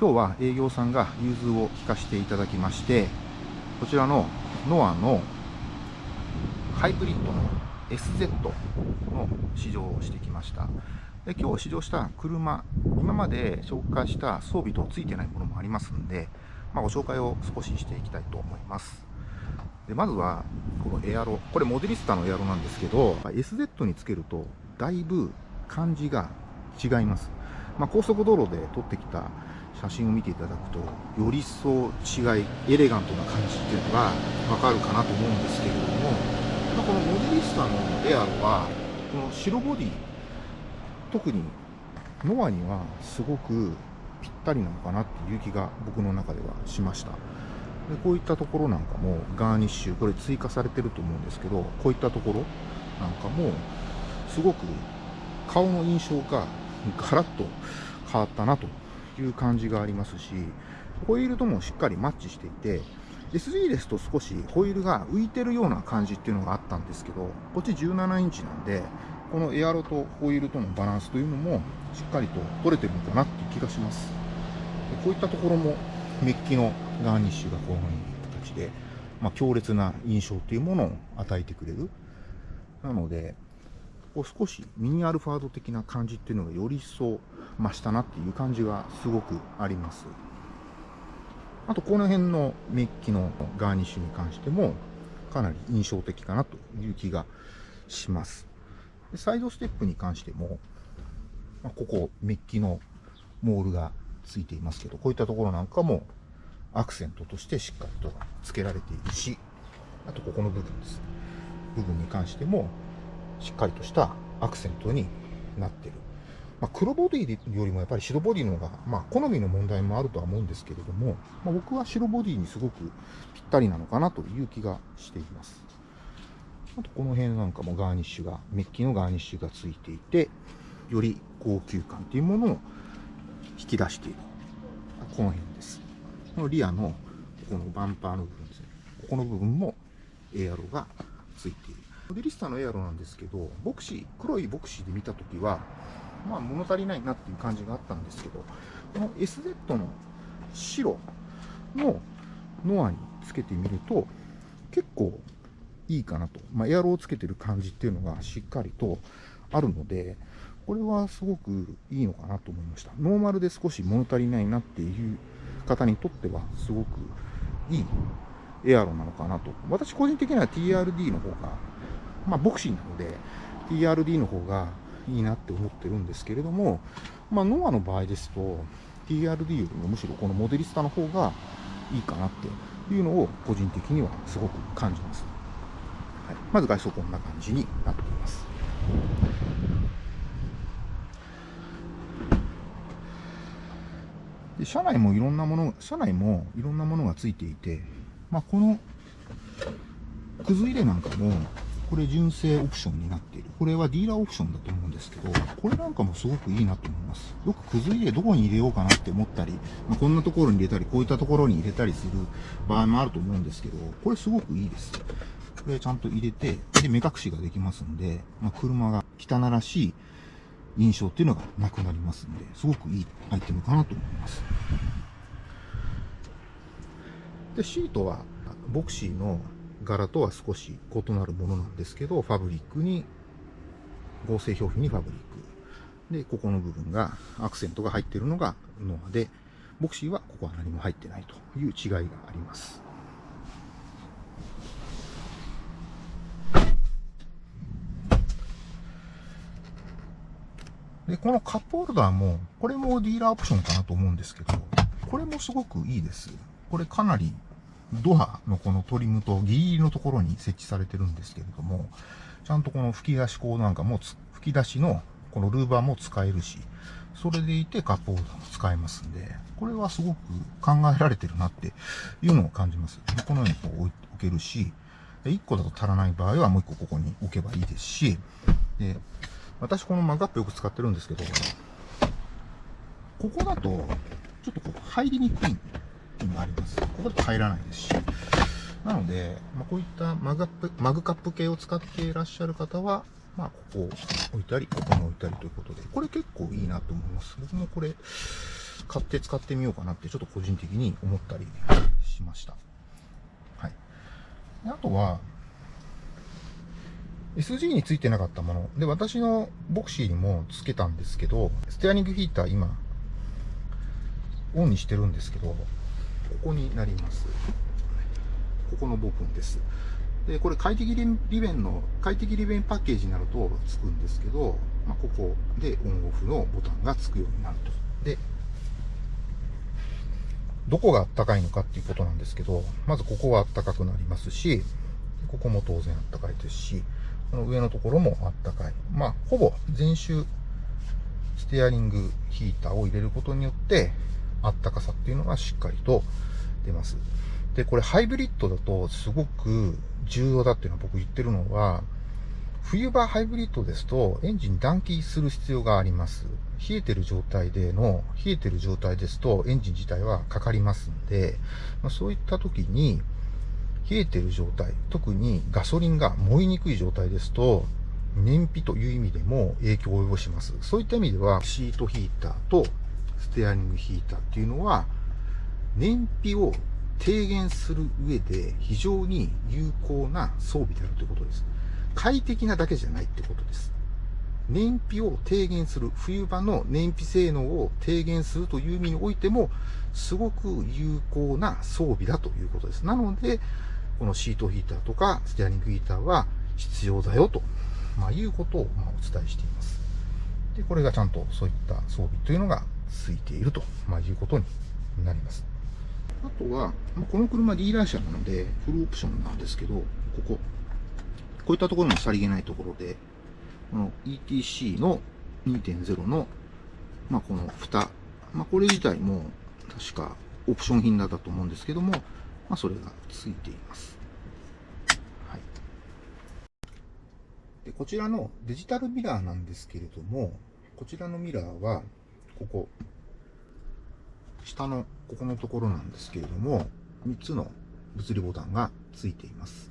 今日は営業さんが融通を聞かせていただきましてこちらのノアのハイブリッドの SZ の試乗をしてきました。で今日試乗した車今まで紹介した装備とついてないものもありますんで、まあ、ご紹介を少ししていきたいと思います。でまずはこのエアロこれモデリスタのエアロなんですけど SZ につけるとだいぶ感じが違います、まあ、高速道路で撮ってきた写真を見ていただくとより一層違いエレガントな感じっていうのがわかるかなと思うんですけれどもこのモデリスタのエアロはこの白ボディ特にノアにはすごくぴったりなのかなっていう気が僕の中ではしました。でこういったところなんかもガーニッシュこれ追加されてると思うんですけどこういったところなんかもすごく顔の印象がガラッと変わったなという感じがありますし、ホイールともしっかりマッチしていて、SG ですと少しホイールが浮いてるような感じっていうのがあったんですけど、こっち17インチなんで、このエアロとホイールとのバランスというのもしっかりと取れてるのかなっていう気がします。こういったところもメッキのガーニッシュがこういう形で、まあ、強烈な印象というものを与えてくれる。なので、こう少しミニアルファード的な感じっていうのがより一層増したなっていう感じがすごくあります。あとこの辺のメッキのガーニッシュに関してもかなり印象的かなという気がします。でサイドステップに関しても、まあ、ここメッキのモールがついていますけど、こういったところなんかもアクセントとしてしっかりと付けられているし、あとここの部分です。部分に関してもしっかりとしたアクセントになってる。まあ、黒ボディよりもやっぱり白ボディの方が、まあ、好みの問題もあるとは思うんですけれども、まあ、僕は白ボディにすごくぴったりなのかなという気がしています。あとこの辺なんかもガーニッシュが、メッキのガーニッシュがついていて、より高級感というものを引き出している。この辺です。このリアのこのバンパーの部分ですね。ここの部分もエアロがついている。モデリスタのエアロなんですけど、ボクシー、黒いボクシーで見たときは、まあ物足りないなっていう感じがあったんですけど、この SZ の白のノアにつけてみると、結構いいかなと。まあ、エアロをつけてる感じっていうのがしっかりとあるので、これはすごくいいのかなと思いました。ノーマルで少し物足りないなっていう方にとってはすごくいいエアロなのかなと。私個人的には TRD の方がまあ、ボクシーなので、TRD の方がいいなって思ってるんですけれども、まあ、ノアの場合ですと、TRD よりもむしろこのモデリスタの方がいいかなっていうのを個人的にはすごく感じます。はい、まず外装こんな感じになっています。で車内もいろんなもの、車内もいろんなものがついていて、まあ、このくず入れなんかもこれ純正オプションになっている。これはディーラーオプションだと思うんですけど、これなんかもすごくいいなと思います。よくくず入れどこに入れようかなって思ったり、まあ、こんなところに入れたり、こういったところに入れたりする場合もあると思うんですけど、これすごくいいです。これちゃんと入れて、で、目隠しができますんで、まあ、車が汚らしい印象っていうのがなくなりますんで、すごくいいアイテムかなと思います。で、シートは、ボクシーの柄とは少し異なるものなんですけど、ファブリックに、合成表皮にファブリック。で、ここの部分が、アクセントが入っているのがノアで、ボクシーはここは何も入ってないという違いがあります。で、このカップホルダーも、これもディーラーオプションかなと思うんですけど、これもすごくいいです。これかなりドアのこのトリムとギリギリのところに設置されてるんですけれども、ちゃんとこの吹き出し口なんかも吹き出しのこのルーバーも使えるし、それでいてカップホルダーも使えますんで、これはすごく考えられてるなっていうのを感じます。このようにこう置けるし、1個だと足らない場合はもう1個ここに置けばいいですし、で、私このマグアップよく使ってるんですけど、ここだと、ちょっとこう入りにくいていうのがあります。ここだと入らないですし。なので、まあ、こういったマグカップマグカップ系を使っていらっしゃる方は、まあ、ここ置いたり、ここに置いたりということで、これ結構いいなと思います。僕もこれ、買って使ってみようかなってちょっと個人的に思ったりしました。はい。あとは、SG についてなかったもの。で、私のボクシーにもつけたんですけど、ステアリングヒーター今、オンにしてるんですけど、ここになります。ここの部分です。で、これ快適利便の、快適利便パッケージになるとつくんですけど、まあ、ここでオンオフのボタンがつくようになると。で、どこがあったかいのかっていうことなんですけど、まずここはあったかくなりますし、ここも当然あったかいですし、この上のところもあったかい。まあ、ほぼ全周ステアリングヒーターを入れることによって、あったかさっていうのがしっかりと出ます。で、これハイブリッドだとすごく重要だっていうのは僕言ってるのは、冬場ハイブリッドですとエンジン暖気する必要があります。冷えてる状態での、冷えてる状態ですとエンジン自体はかかりますんで、まあ、そういった時に冷えてる状態、特にガソリンが燃えにくい状態ですと、燃費という意味でも影響を及ぼします。そういった意味ではシートヒーターとステアリングヒーターっていうのは燃費を低減する上で非常に有効な装備であるということです。快適なだけじゃないってことです。燃費を低減する、冬場の燃費性能を低減するという意味においても、すごく有効な装備だということです。なので、このシートヒーターとかステアリングヒーターは必要だよと、まあ、いうことをまお伝えしています。で、これがちゃんとそういった装備というのがついていると、まあ、いうことになります。あとは、この車ディーラー車なので、フルオプションなんですけど、ここ。こういったところのさりげないところで、この ETC の2.0の、まあ、この蓋。まあ、これ自体も、確かオプション品だったと思うんですけども、まあ、それがついています。はい。で、こちらのデジタルミラーなんですけれども、こちらのミラーは、ここ、下のここのところなんですけれども、3つの物理ボタンがついています。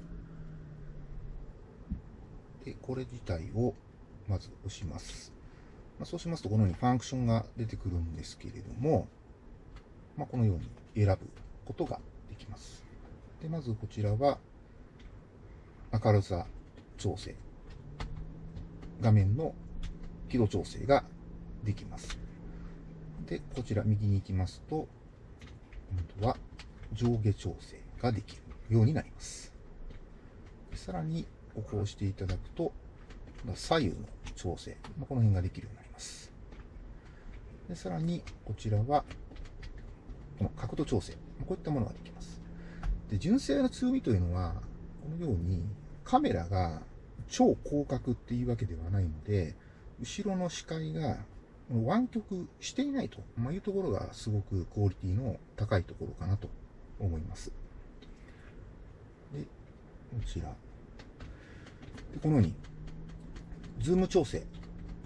で、これ自体をまず押します。まあ、そうしますと、このようにファンクションが出てくるんですけれども、まあ、このように選ぶことができます。で、まずこちらは、明るさ調整。画面の輝度調整ができます。で、こちら右に行きますと、今度は上下調整ができるようになります。さらに、ここを押していただくと、左右の調整、この辺ができるようになります。でさらに、こちらは、この角度調整、こういったものができます。で純正の強みというのは、このようにカメラが超広角っていうわけではないので、後ろの視界が湾曲していないと、いうところがすごくクオリティの高いところかなと思います。で、こちら。でこのように、ズーム調整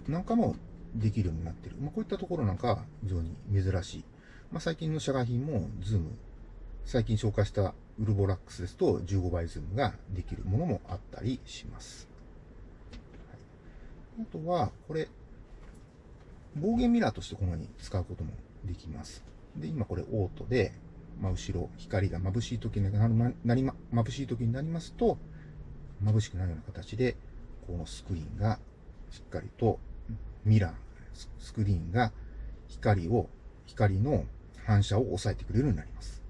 なんかもできるようになっている。まあ、こういったところなんか非常に珍しい。まあ、最近の社外品もズーム、最近紹介したウルボラックスですと15倍ズームができるものもあったりします。はい、あとは、これ、防眩ミラーとしてこのように使うこともできます。で、今これオートで、まあ、後ろ、光が眩しい時にななりま、眩しい時になりますと、眩しくなるような形で、このスクリーンがしっかりと、ミラー、スクリーンが光を、光の反射を抑えてくれるようになります。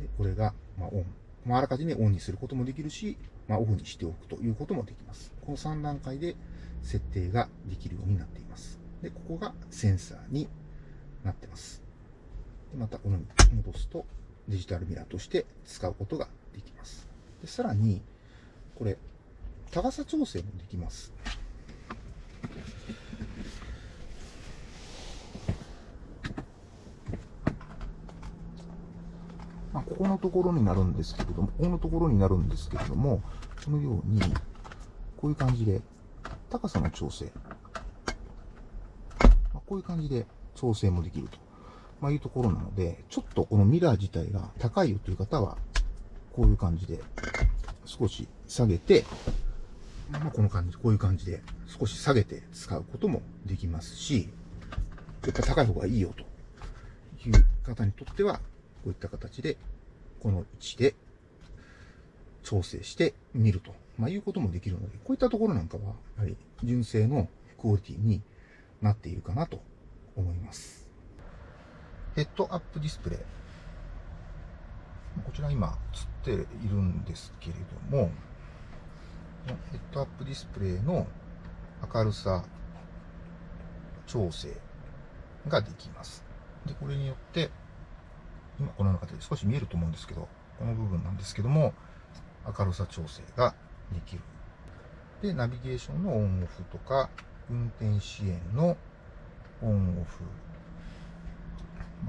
でこれが、まあ、オン。まあ、あらかじめオンにすることもできるし、まあ、オフにしておくということもできます。この3段階で設定ができるようになっています。で、ここがセンサーになってます。でまたこのように戻すとデジタルミラーとして使うことができます。でさらに、これ、高さ調整もできます。まあ、ここのところになるんですけれども、ここのところになるんですけれども、このように、こういう感じで、高さの調整こういう感じで調整もできると、まあ、いうところなので、ちょっとこのミラー自体が高いよという方は、こういう感じで少し下げて、まあ、この感じ、こういう感じで少し下げて使うこともできますし、やっぱ高い方がいいよという方にとっては、こういった形で、この位置で調整してみると、まあ、いうこともできるので、こういったところなんかは、やはり純正のクオリティになっているかなと思います。ヘッドアップディスプレイ。こちら今映っているんですけれども、ヘッドアップディスプレイの明るさ調整ができます。で、これによって、今このような形で少し見えると思うんですけど、この部分なんですけども、明るさ調整ができる。で、ナビゲーションのオンオフとか、運転支援のオンオフ。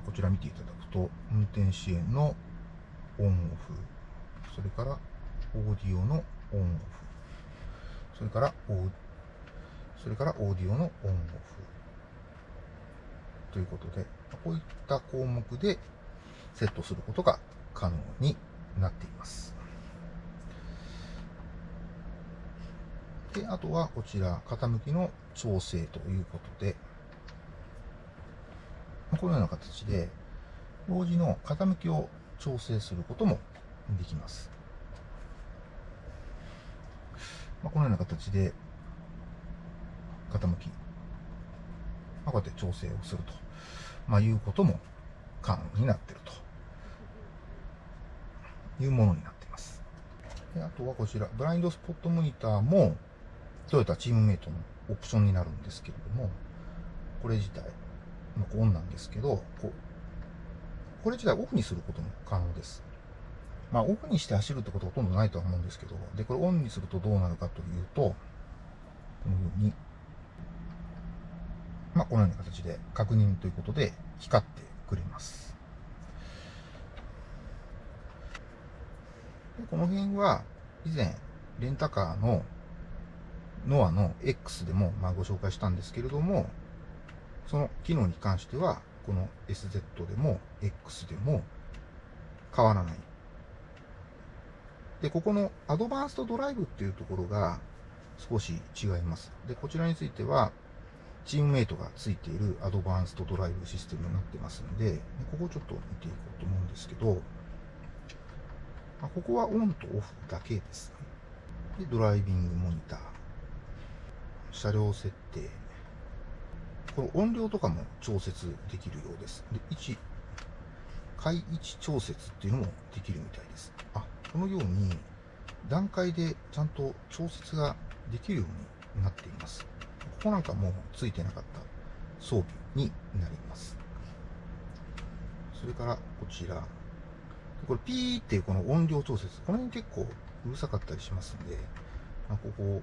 こちら見ていただくと、運転支援のオンオフ。それから、オーディオのオンオフ。それから、それからオーディオのオンオフ。ということで、こういった項目でセットすることが可能になっています。で、あとはこちら、傾きの調整ということで、このような形で、同時の傾きを調整することもできます。ま、このような形で、傾き、ま、こうやって調整をすると、まあ、いうことも可能になっているというものになっています。であとはこちら、ブラインドスポットモニターも、トヨタチームメイトのオプションになるんですけれども、これ自体、まあ、オンなんですけど、こ、これ自体オフにすることも可能です。まあ、オフにして走るってことはほとんどないとは思うんですけど、で、これオンにするとどうなるかというと、このように、まあ、このような形で確認ということで光ってくれます。でこの辺は以前レンタカーのノアの X でもまあご紹介したんですけれども、その機能に関しては、この SZ でも X でも変わらない。で、ここのアドバンストドライブっていうところが少し違います。で、こちらについては、チームメイトがついているアドバンストドライブシステムになってますので、ここをちょっと見ていこうと思うんですけど、ここはオンとオフだけですね。で、ドライビングモニター。車両設定。これ音量とかも調節できるようです。で、位置、階位置調節っていうのもできるみたいです。あ、このように段階でちゃんと調節ができるようになっています。ここなんかもうついてなかった装備になります。それからこちら。これピーっていうこの音量調節。この辺結構うるさかったりしますんで、ここ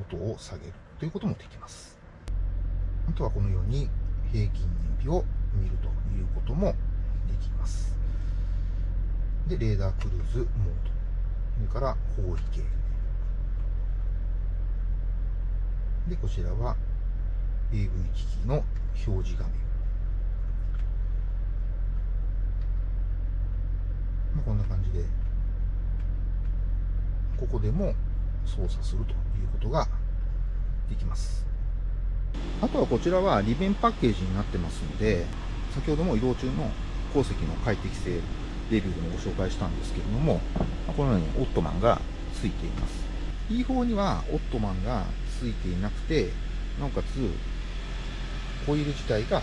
音を下げるということもできます。あとはこのように平均燃費を見るということもできます。で、レーダークルーズモード。それから方位計。で、こちらは AV 機器の表示画面。まあ、こんな感じで、ここでも操作するということができます。あとはこちらは利便パッケージになってますので、先ほども移動中の鉱石の快適性レビューでもご紹介したんですけれども、このようにオットマンがついています。E4 にはオットマンがついていなくて、なおかつコイル自体が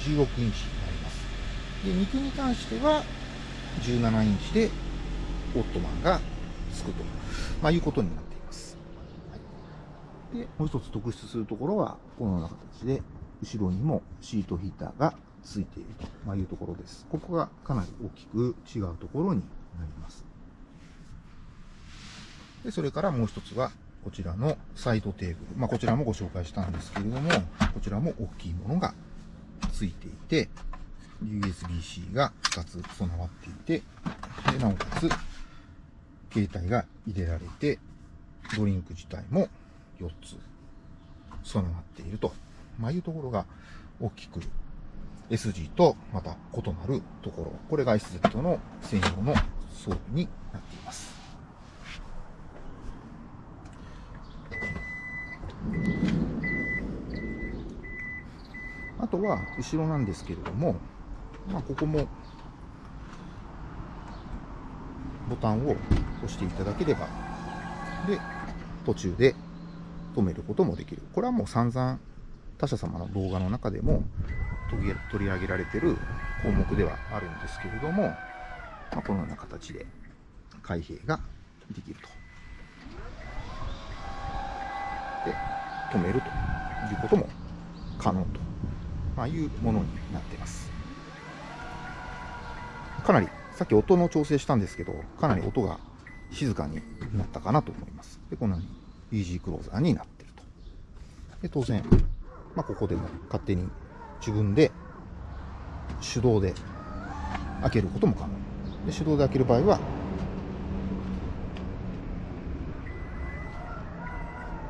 16インチになります。で、肉に関しては17インチでオットマンがつくと、まあ、いうことになっていますで、もう一つ特筆するところは、このような形で、後ろにもシートヒーターがついているというところです。ここがかなり大きく違うところになります。で、それからもう一つは、こちらのサイドテーブル。まあ、こちらもご紹介したんですけれども、こちらも大きいものがついていて、USB-C が2つ備わっていて、で、なおかつ、携帯が入れられて、ドリンク自体も4つ備わっていると、まあ、いうところが大きく SG とまた異なるところ。これが SZ の専用の装備になっています。あとは後ろなんですけれども、まあ、ここもボタンを押していただければで途中で止めることもできるこれはもう散々他社様の動画の中でも取り上げられてる項目ではあるんですけれども、まあ、このような形で開閉ができると。で、止めるということも可能と、まあ、いうものになっています。かなり、さっき音の調整したんですけど、かなり音が静かになったかなと思います。で、このようにイージークローザーになってると。で、当然、まあ、ここでも勝手に自分で手動で開けることも可能。で手動で開ける場合は、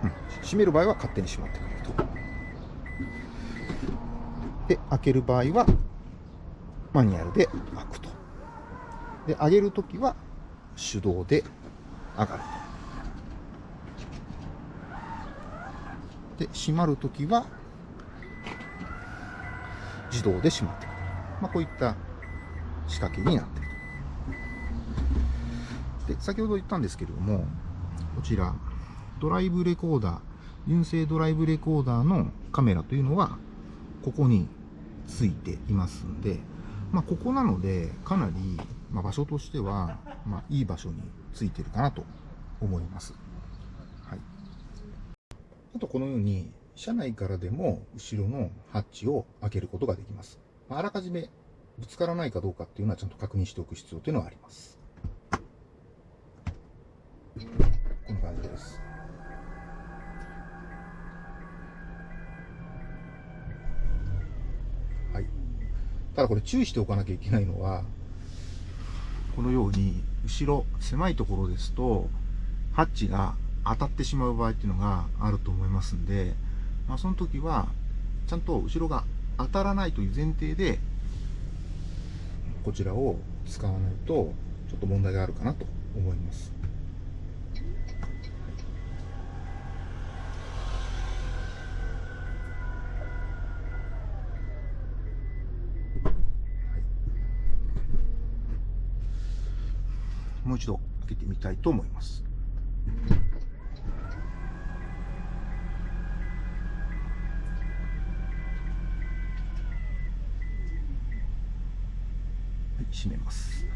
うん、閉める場合は勝手に閉まってくれると。で、開ける場合は、マニュアルで開くと。で、上げるときは手動で上がると。で、閉まるときは自動で閉まってくる。まあ、こういった仕掛けになっていると。で、先ほど言ったんですけれども、こちら、ドライブレコーダー、純正ドライブレコーダーのカメラというのは、ここについていますんで、まあ、ここなので、かなり、ま、場所としては、まあ、いい場所についてるかなと思います。あと、このように、車内からでも後ろのハッチを開けることができます。あらかじめぶつからないかどうかっていうのはちゃんと確認しておく必要というのはあります。こんな感じです。はい。ただこれ注意しておかなきゃいけないのは、このように後ろ狭いところですと、ハッチが当たってしまう場合っていうのがあると思いますんで、まあ、その時はちゃんと後ろが当たらないという前提でこちらを使わないとちょっと問題があるかなと思います。もう一度開けてみたいと思います。閉めます。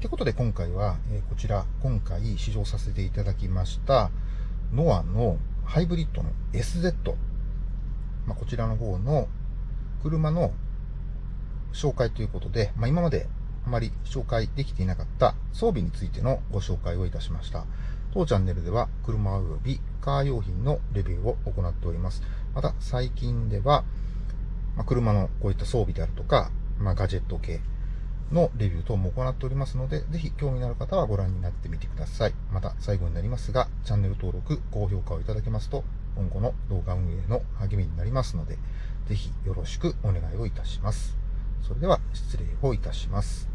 ということで今回は、こちら今回試乗させていただきましたノアのハイブリッドの SZ、まあ、こちらの方の車の紹介ということで、まあ、今まであまり紹介できていなかった装備についてのご紹介をいたしました。当チャンネルでは車及びカー用品のレビューを行っております。また最近では、ま、車のこういった装備であるとか、まあ、ガジェット系のレビュー等も行っておりますので、ぜひ興味のある方はご覧になってみてください。また最後になりますが、チャンネル登録、高評価をいただけますと、今後の動画運営の励みになりますので、ぜひよろしくお願いをいたします。それでは失礼をいたします。